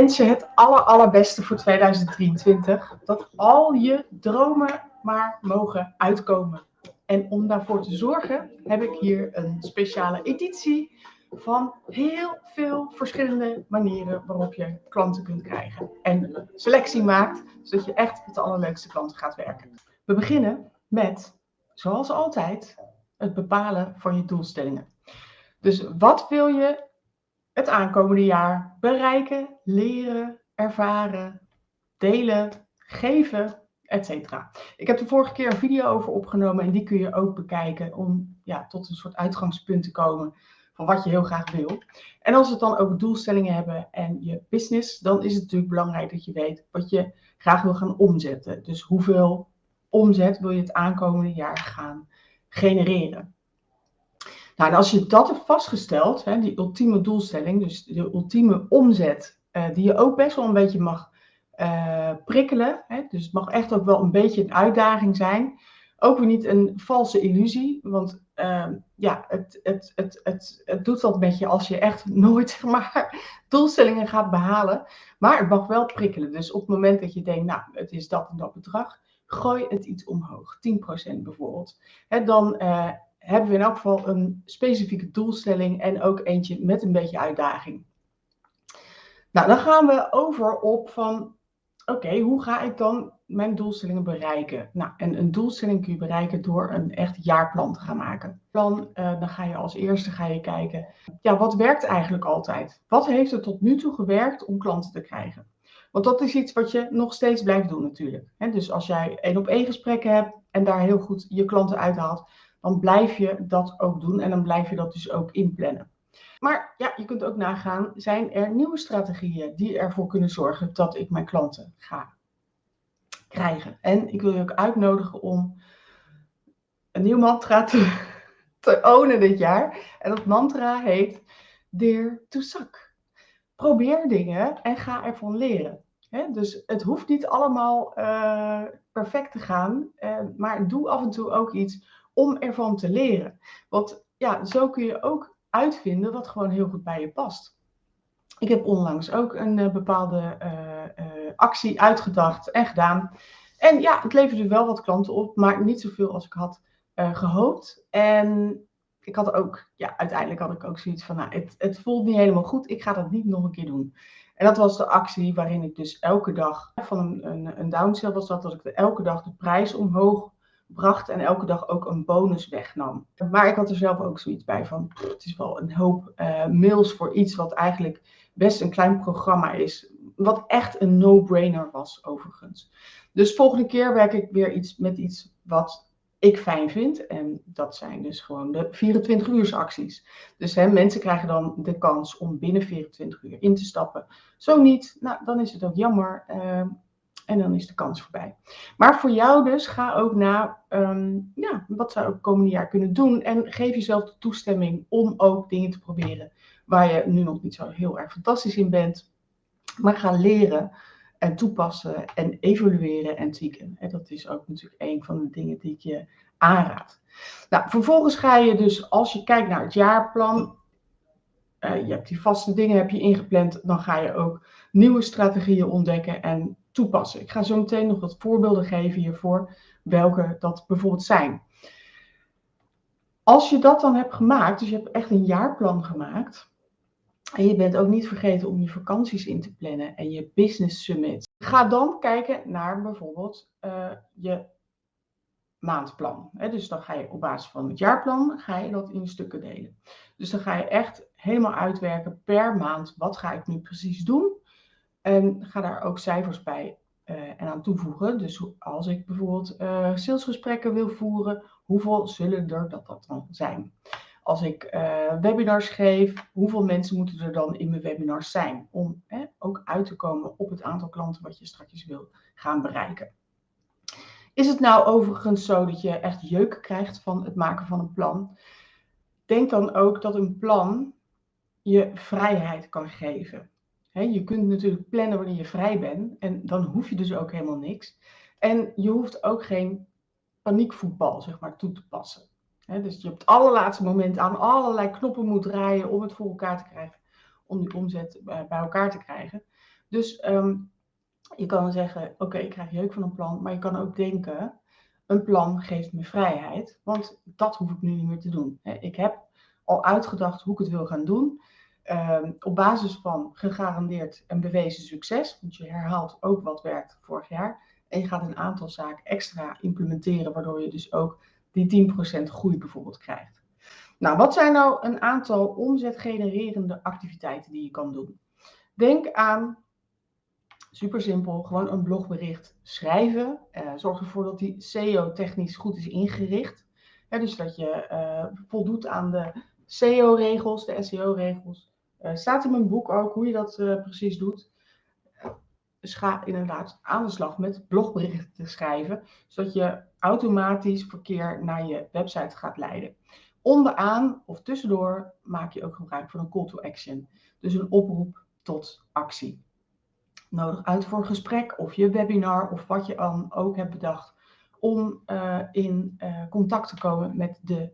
wens je het aller, allerbeste voor 2023. Dat al je dromen maar mogen uitkomen. En om daarvoor te zorgen heb ik hier een speciale editie van heel veel verschillende manieren waarop je klanten kunt krijgen. En selectie maakt, zodat je echt met de allerleukste klanten gaat werken. We beginnen met, zoals altijd, het bepalen van je doelstellingen. Dus wat wil je het aankomende jaar bereiken, leren, ervaren, delen, geven, etc. Ik heb de vorige keer een video over opgenomen en die kun je ook bekijken om ja, tot een soort uitgangspunt te komen van wat je heel graag wil. En als we het dan over doelstellingen hebben en je business, dan is het natuurlijk belangrijk dat je weet wat je graag wil gaan omzetten. Dus hoeveel omzet wil je het aankomende jaar gaan genereren. Nou, en als je dat hebt vastgesteld, hè, die ultieme doelstelling, dus de ultieme omzet, uh, die je ook best wel een beetje mag uh, prikkelen. Hè, dus het mag echt ook wel een beetje een uitdaging zijn. Ook weer niet een valse illusie, want uh, ja, het, het, het, het, het doet wat met je als je echt nooit maar, doelstellingen gaat behalen. Maar het mag wel prikkelen. Dus op het moment dat je denkt, nou, het is dat en dat bedrag, gooi het iets omhoog, 10% bijvoorbeeld. Hè, dan uh, hebben we in elk geval een specifieke doelstelling en ook eentje met een beetje uitdaging. Nou, dan gaan we over op van, oké, hoe ga ik dan mijn doelstellingen bereiken? Nou, en een doelstelling kun je bereiken door een echt jaarplan te gaan maken. Dan, uh, dan ga je als eerste ga je kijken, ja, wat werkt eigenlijk altijd? Wat heeft er tot nu toe gewerkt om klanten te krijgen? Want dat is iets wat je nog steeds blijft doen natuurlijk. dus als jij één op één gesprekken hebt en daar heel goed je klanten uithaalt, dan blijf je dat ook doen en dan blijf je dat dus ook inplannen. Maar ja, je kunt ook nagaan, zijn er nieuwe strategieën die ervoor kunnen zorgen dat ik mijn klanten ga krijgen? En ik wil je ook uitnodigen om een nieuw mantra te, te ownen dit jaar. En dat mantra heet Dear to Suck. Probeer dingen en ga ervan leren. dus het hoeft niet allemaal uh, perfect te gaan, uh, maar doe af en toe ook iets om ervan te leren. Want ja, zo kun je ook uitvinden wat gewoon heel goed bij je past. Ik heb onlangs ook een uh, bepaalde uh, uh, actie uitgedacht en gedaan. En ja, het leverde wel wat klanten op, maar niet zoveel als ik had gehoopt. En ik had ook, ja, uiteindelijk had ik ook zoiets van, nou, het, het voelt niet helemaal goed, ik ga dat niet nog een keer doen. En dat was de actie waarin ik dus elke dag, van een, een, een downsell was dat, dat ik elke dag de prijs omhoog bracht en elke dag ook een bonus wegnam. Maar ik had er zelf ook zoiets bij van, het is wel een hoop uh, mails voor iets wat eigenlijk best een klein programma is. Wat echt een no-brainer was overigens. Dus volgende keer werk ik weer iets met iets wat ik fijn vind. En dat zijn dus gewoon de 24 uur acties. Dus hè, mensen krijgen dan de kans om binnen 24 uur in te stappen. Zo niet, nou, dan is het ook jammer. Uh, en dan is de kans voorbij. Maar voor jou dus, ga ook na, um, ja, wat zou ik komende jaar kunnen doen? En geef jezelf de toestemming om ook dingen te proberen waar je nu nog niet zo heel erg fantastisch in bent. Maar ga leren en toepassen en evalueren en tweaken. En dat is ook natuurlijk een van de dingen die ik je aanraad. Nou, vervolgens ga je dus, als je kijkt naar het jaarplan, uh, je hebt die vaste dingen heb je ingepland, dan ga je ook nieuwe strategieën ontdekken en toepassen. Ik ga zo meteen nog wat voorbeelden geven hiervoor, welke dat bijvoorbeeld zijn. Als je dat dan hebt gemaakt, dus je hebt echt een jaarplan gemaakt, en je bent ook niet vergeten om je vakanties in te plannen en je business summit, ga dan kijken naar bijvoorbeeld uh, je maandplan. Dus dan ga je op basis van het jaarplan, ga je dat in stukken delen. Dus dan ga je echt helemaal uitwerken per maand, wat ga ik nu precies doen? En ga daar ook cijfers bij uh, en aan toevoegen. Dus als ik bijvoorbeeld uh, salesgesprekken wil voeren, hoeveel zullen er dat, dan zijn? Als ik uh, webinars geef, hoeveel mensen moeten er dan in mijn webinars zijn? Om ook uit te komen op het aantal klanten wat je straks wil gaan bereiken. Is het nou overigens zo dat je echt jeuk krijgt van het maken van een plan? Denk dan ook dat een plan je vrijheid kan geven je kunt natuurlijk plannen wanneer je vrij bent en dan hoef je dus ook helemaal niks. En je hoeft ook geen paniekvoetbal zeg maar, toe te passen. dus je op het allerlaatste moment aan allerlei knoppen moet draaien om het voor elkaar te krijgen, om die omzet eh, bij elkaar te krijgen. Dus ehm, je kan zeggen, oké, ik krijg jeuk van een plan, maar je kan ook denken, een plan geeft me vrijheid, want dat hoef ik nu niet meer te doen. Ik heb al uitgedacht hoe ik het wil gaan doen. Ehm, op basis van gegarandeerd en bewezen succes, want je herhaalt ook wat werkt vorig jaar. En je gaat een aantal zaken extra implementeren, waardoor je dus ook die 10% groei bijvoorbeeld krijgt. Nou, wat zijn nou een aantal omzetgenererende activiteiten die je kan doen? Denk aan, super simpel, gewoon een blogbericht schrijven. Uh, zorg ervoor dat die SEO-technisch goed is ingericht. dus dat je uh, voldoet aan de SEO-regels, de SEO-regels. Uh, staat in mijn boek ook hoe je dat precies doet. Dus ga inderdaad aan de slag met blogberichten schrijven, zodat je automatisch verkeer naar je website gaat leiden. Onderaan of tussendoor maak je ook gebruik van een call to action. Dus een oproep tot actie. Nodig uit voor een gesprek of je webinar of wat je dan ook hebt bedacht om uh, in contact te komen met de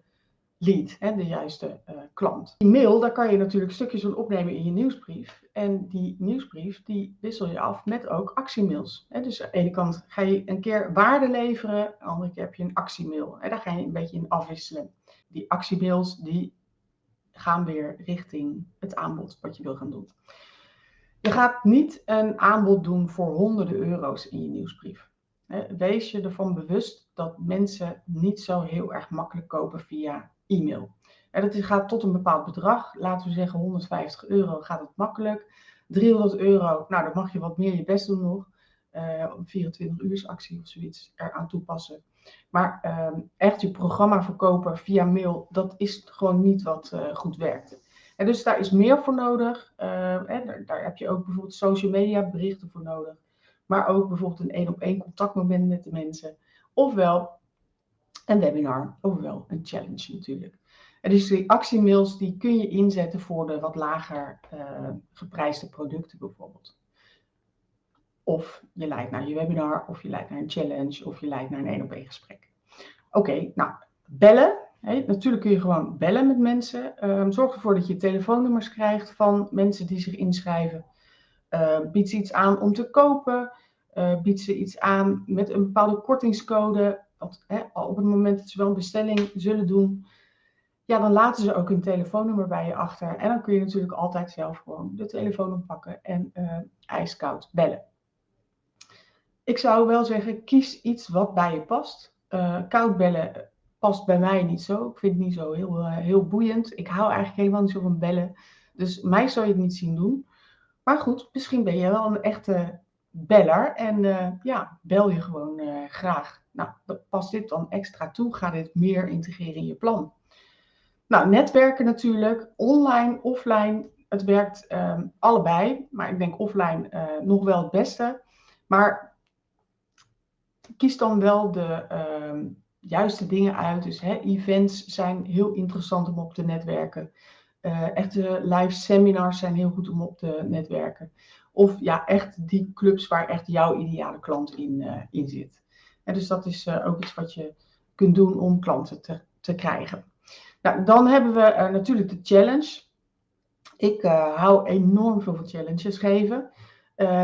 lead, de juiste uh, klant. Die mail, daar kan je natuurlijk stukjes van opnemen in je nieuwsbrief. En die nieuwsbrief, die wissel je af met ook actiemails. Hè. Dus aan de ene kant ga je een keer waarde leveren, aan de andere keer heb je een actiemail. Hè. Daar ga je een beetje in afwisselen. Die actiemails, die gaan weer richting het aanbod wat je wil gaan doen. Je gaat niet een aanbod doen voor honderden euro's in je nieuwsbrief. Wees je ervan bewust dat mensen niet zo heel erg makkelijk kopen via e-mail. dat gaat tot een bepaald bedrag. Laten we zeggen 150 euro gaat het makkelijk. 300 euro, nou dan mag je wat meer je best doen nog. Uh, een 24 uur actie of zoiets eraan toepassen. Maar uh, echt je programma verkopen via mail, dat is gewoon niet wat uh, goed werkt. En dus daar is meer voor nodig. Uh, daar, daar, heb je ook bijvoorbeeld social media berichten voor nodig. Maar ook bijvoorbeeld een één op één contactmoment met de mensen. Ofwel een webinar, ofwel een challenge natuurlijk. En dus die actiemails die kun je inzetten voor de wat lager uh, geprijsde producten bijvoorbeeld. Of je leidt naar je webinar, of je leidt naar een challenge, of je leidt naar een één op één gesprek. Oké, nou, bellen. natuurlijk kun je gewoon bellen met mensen. Um, zorg ervoor dat je telefoonnummers krijgt van mensen die zich inschrijven. Uh, bied ze iets aan om te kopen. Uh, bied ze iets aan met een bepaalde kortingscode. Want hè, op het moment dat ze wel een bestelling zullen doen, ja, dan laten ze ook hun telefoonnummer bij je achter. En dan kun je natuurlijk altijd zelf gewoon de telefoon oppakken en uh, ijskoud bellen. Ik zou wel zeggen, kies iets wat bij je past. Uh, koud bellen past bij mij niet zo. Ik vind het niet zo heel, uh, heel boeiend. Ik hou eigenlijk helemaal niet zo van bellen. Dus mij zou je het niet zien doen. Maar goed, misschien ben je wel een echte beller. En ja, bel je gewoon graag. Nou, past dit dan extra toe? Ga dit meer integreren in je plan? Nou, netwerken natuurlijk, online, offline. Het werkt um, allebei, maar ik denk offline nog wel het beste. Maar kies dan wel de uh, juiste dingen uit. Dus hè, events zijn heel interessant om op te netwerken. Uh, echte live seminars zijn heel goed om op te netwerken. Of ja, echt die clubs waar echt jouw ideale klant in, uh, in zit. En dus dat is uh, ook iets wat je kunt doen om klanten te, te krijgen. Nou, dan hebben we natuurlijk de challenge. Ik hou enorm veel van challenges geven.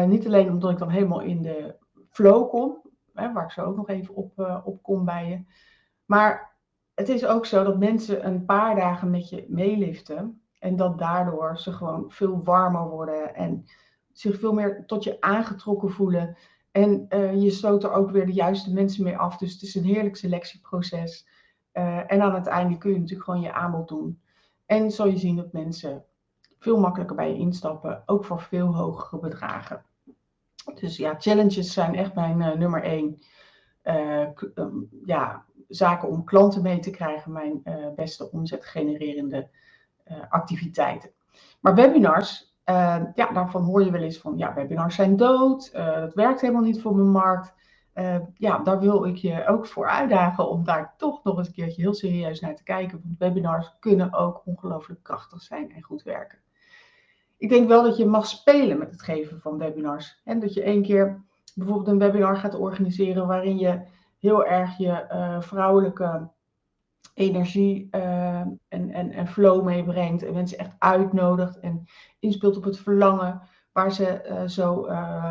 niet alleen omdat ik dan helemaal in de flow kom, hè, waar ik zo ook nog even op, op kom bij je. Maar het is ook zo dat mensen een paar dagen met je meeliften. En dat daardoor ze gewoon veel warmer worden en zich veel meer tot je aangetrokken voelen. En uh, je stoot er ook weer de juiste mensen mee af. Dus het is een heerlijk selectieproces. Uh, en aan het einde kun je natuurlijk gewoon je aanbod doen. En zul je zien dat mensen veel makkelijker bij je instappen, ook voor veel hogere bedragen. Dus ja, challenges zijn echt mijn uh, nummer één. Uh, ja, zaken om klanten mee te krijgen, mijn beste omzetgenererende activiteiten. Maar webinars, ja, daarvan hoor je wel eens van, ja, webinars zijn dood, dat werkt helemaal niet voor mijn markt. ja, daar wil ik je ook voor uitdagen om daar toch nog eens een keertje heel serieus naar te kijken. Want webinars kunnen ook ongelooflijk krachtig zijn en goed werken ik denk wel dat je mag spelen met het geven van webinars. En dat je één keer bijvoorbeeld een webinar gaat organiseren waarin je heel erg je uh, vrouwelijke energie uh, en, en, en flow meebrengt. En mensen echt uitnodigt en inspeelt op het verlangen waar ze zo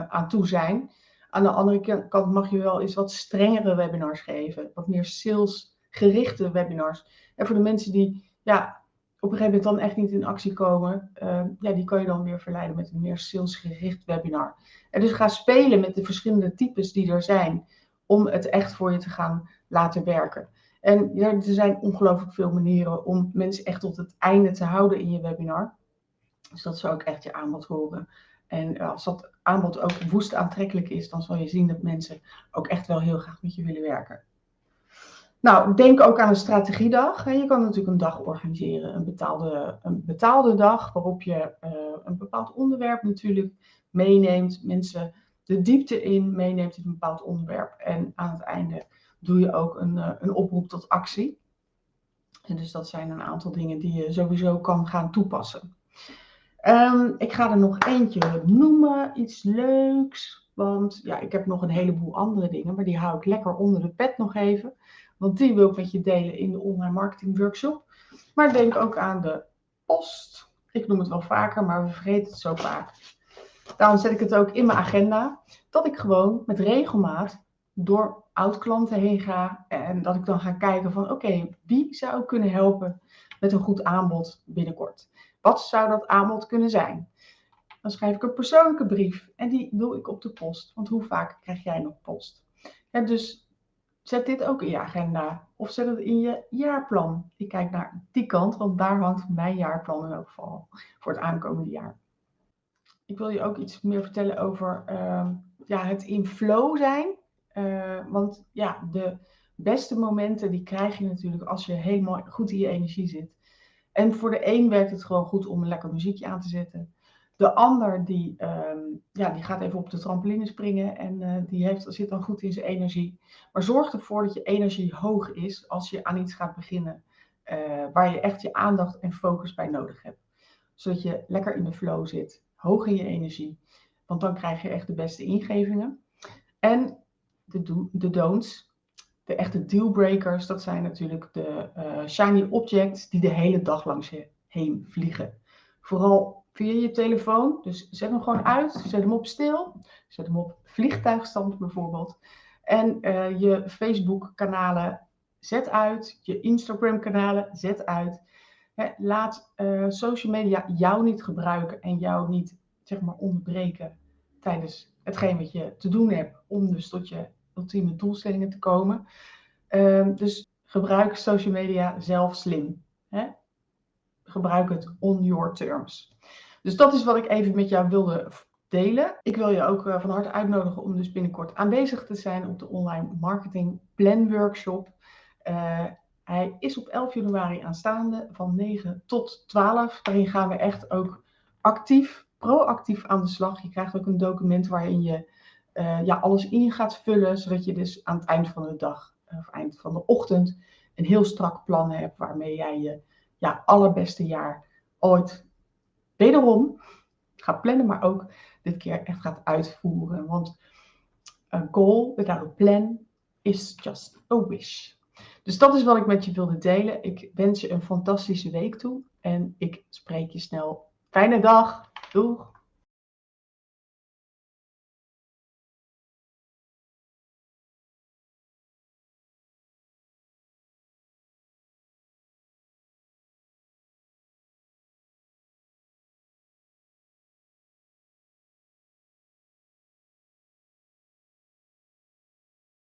aan toe zijn. Aan de andere kant mag je wel eens wat strengere webinars geven, wat meer salesgerichte webinars. En voor de mensen die ja, op een gegeven moment dan echt niet in actie komen, uh, ja, die kan je dan weer verleiden met een meer salesgericht webinar. En dus ga spelen met de verschillende types die er zijn, om het echt voor je te gaan laten werken. En ja, er zijn ongelooflijk veel manieren om mensen echt tot het einde te houden in je webinar. Dus dat zou ook echt je aanbod horen. En als dat aanbod ook woest aantrekkelijk is, dan zal je zien dat mensen ook echt wel heel graag met je willen werken. Nou, denk ook aan een strategiedag. Je kan natuurlijk een dag organiseren, een betaalde, een betaalde dag, waarop je uh, een bepaald onderwerp natuurlijk meeneemt, mensen de diepte in meeneemt in een bepaald onderwerp. En aan het einde doe je ook een, uh, een oproep tot actie. En dus dat zijn een aantal dingen die je sowieso kan gaan toepassen. Um, ik ga er nog eentje noemen, iets leuks. Want ja, ik heb nog een heleboel andere dingen, maar die hou ik lekker onder de pet nog even. Want die wil ik met je delen in de online marketing workshop. Maar denk ook aan de post. Ik noem het wel vaker, maar we vergeten het zo vaak. Daarom zet ik het ook in mijn agenda. Dat ik gewoon met regelmaat door oud-klanten heen ga. En dat ik dan ga kijken van oké, wie zou kunnen helpen met een goed aanbod binnenkort? Wat zou dat aanbod kunnen zijn? Dan schrijf ik een persoonlijke brief en die wil ik op de post. Want hoe vaak krijg jij nog post? Ja, dus Zet dit ook in je agenda of zet het in je jaarplan. Ik kijk naar die kant, want daar hangt mijn jaarplan in elk geval voor het aankomende jaar. Ik wil je ook iets meer vertellen over uh, ja, het in flow zijn. Uh, want ja, de beste momenten die krijg je natuurlijk als je helemaal goed in je energie zit. En voor de een werkt het gewoon goed om een lekker muziekje aan te zetten. De ander die, uh, ja, die gaat even op de trampoline springen en uh, die heeft, zit dan goed in zijn energie. Maar zorg ervoor dat je energie hoog is als je aan iets gaat beginnen uh, waar je echt je aandacht en focus bij nodig hebt. Zodat je lekker in de flow zit, hoog in je energie. Want dan krijg je echt de beste ingevingen. En de, do de don'ts, de echte dealbreakers, dat zijn natuurlijk de uh, shiny objects die de hele dag langs je heen vliegen. Vooral via je telefoon. Dus zet hem gewoon uit, zet hem op stil, zet hem op vliegtuigstand bijvoorbeeld. En uh, je Facebook-kanalen zet uit, je Instagram-kanalen zet uit. laat uh, social media jou niet gebruiken en jou niet zeg maar onderbreken tijdens hetgeen wat je te doen hebt om dus tot je ultieme doelstellingen te komen. Uh, dus gebruik social media zelf slim. Hè? Gebruik het on your terms. Dus dat is wat ik even met jou wilde delen. Ik wil je ook uh, van harte uitnodigen om dus binnenkort aanwezig te zijn op de online marketing plan workshop. Uh, hij is op 11 januari aanstaande van 9 tot 12. Daarin gaan we echt ook actief, proactief aan de slag. Je krijgt ook een document waarin je uh, ja, alles in gaat vullen, zodat je dus aan het eind van de dag of eind van de ochtend een heel strak plan hebt waarmee jij je ja, allerbeste jaar ooit wederom gaat plannen, maar ook dit keer echt gaat uitvoeren. Want een goal without a plan is just a wish. Dus dat is wat ik met je wilde delen. Ik wens je een fantastische week toe en ik spreek je snel. Fijne dag. Doeg!